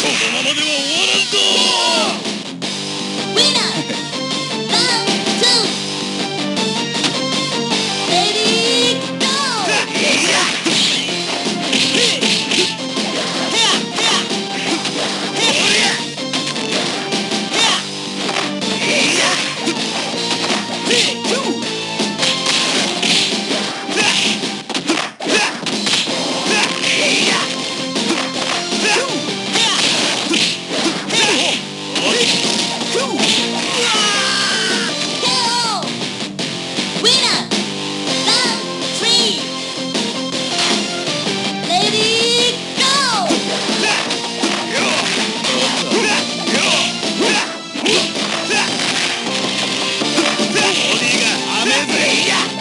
このままでは終わらんぞ Yeah!